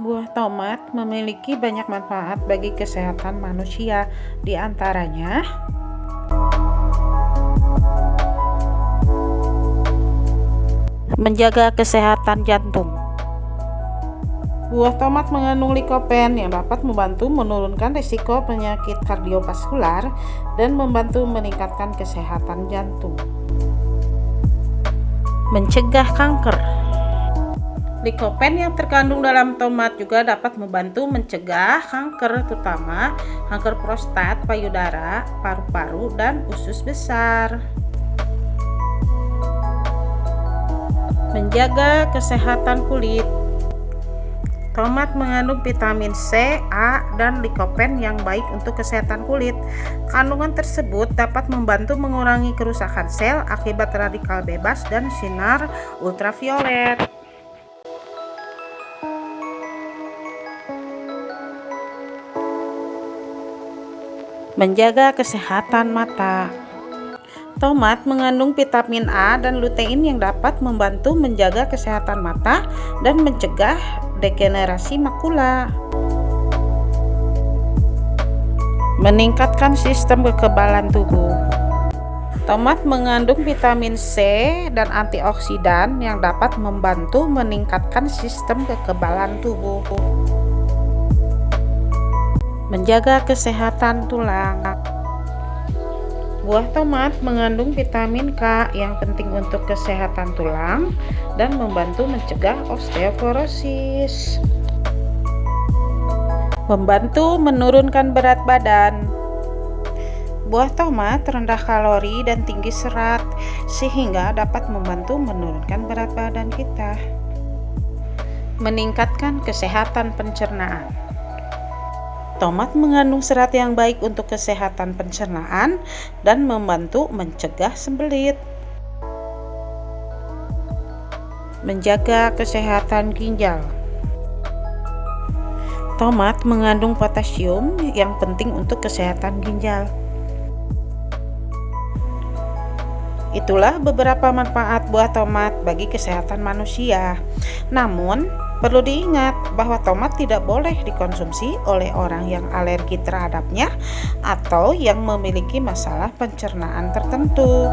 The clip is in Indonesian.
Tomat memiliki banyak manfaat bagi kesehatan manusia, di antaranya menjaga kesehatan jantung. Buah tomat mengandung likopen yang dapat membantu menurunkan risiko penyakit kardiovaskular dan membantu meningkatkan kesehatan jantung. Mencegah kanker. Likopen yang terkandung dalam tomat juga dapat membantu mencegah kanker terutama kanker prostat, payudara, paru-paru, dan usus besar. Menjaga kesehatan kulit. Tomat mengandung vitamin C, A, dan likopen yang baik untuk kesehatan kulit. Kandungan tersebut dapat membantu mengurangi kerusakan sel akibat radikal bebas dan sinar ultraviolet. Menjaga kesehatan mata. Tomat mengandung vitamin A dan lutein yang dapat membantu menjaga kesehatan mata dan mencegah degenerasi makula. Meningkatkan sistem kekebalan tubuh. Tomat mengandung vitamin C dan antioksidan yang dapat membantu meningkatkan sistem kekebalan tubuh menjaga kesehatan tulang. Buah tomat mengandung vitamin K yang penting untuk kesehatan tulang dan membantu mencegah osteoporosis. Membantu menurunkan berat badan. Buah tomat rendah kalori dan tinggi serat sehingga dapat membantu menurunkan berat badan kita. Meningkatkan kesehatan pencernaan. Tomat mengandung serat yang baik untuk kesehatan pencernaan dan membantu mencegah sembelit. Menjaga kesehatan ginjal. Tomat mengandung potasium yang penting untuk kesehatan ginjal. Itulah beberapa manfaat buah tomat bagi kesehatan manusia. Namun, Perlu diingat bahwa tomat tidak boleh dikonsumsi oleh orang yang alergi terhadapnya atau yang memiliki masalah pencernaan tertentu.